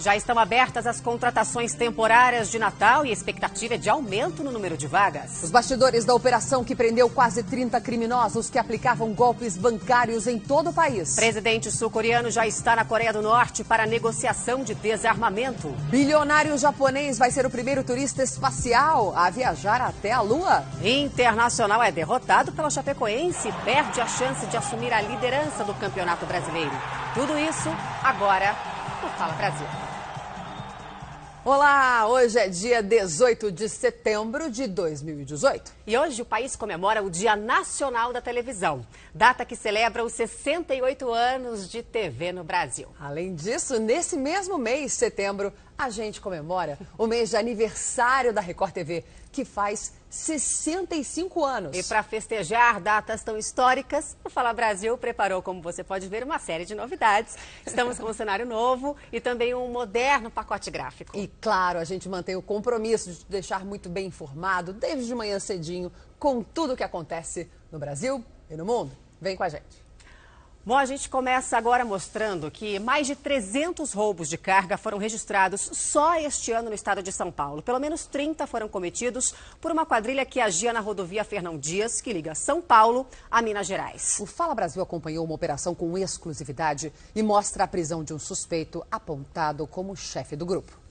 Já estão abertas as contratações temporárias de Natal e a expectativa é de aumento no número de vagas. Os bastidores da operação que prendeu quase 30 criminosos que aplicavam golpes bancários em todo o país. Presidente sul-coreano já está na Coreia do Norte para negociação de desarmamento. Bilionário japonês vai ser o primeiro turista espacial a viajar até a Lua. Internacional é derrotado pela Chapecoense e perde a chance de assumir a liderança do Campeonato Brasileiro. Tudo isso agora no Fala Brasil. Olá, hoje é dia 18 de setembro de 2018. E hoje o país comemora o Dia Nacional da Televisão, data que celebra os 68 anos de TV no Brasil. Além disso, nesse mesmo mês, setembro, a gente comemora o mês de aniversário da Record TV, que faz 65 anos. E para festejar datas tão históricas, o Fala Brasil preparou, como você pode ver, uma série de novidades. Estamos com um cenário novo e também um moderno pacote gráfico. E claro, a gente mantém o compromisso de te deixar muito bem informado desde de manhã cedinho com tudo o que acontece no Brasil e no mundo. Vem com a gente. Bom, a gente começa agora mostrando que mais de 300 roubos de carga foram registrados só este ano no estado de São Paulo. Pelo menos 30 foram cometidos por uma quadrilha que agia na rodovia Fernão Dias, que liga São Paulo a Minas Gerais. O Fala Brasil acompanhou uma operação com exclusividade e mostra a prisão de um suspeito apontado como chefe do grupo.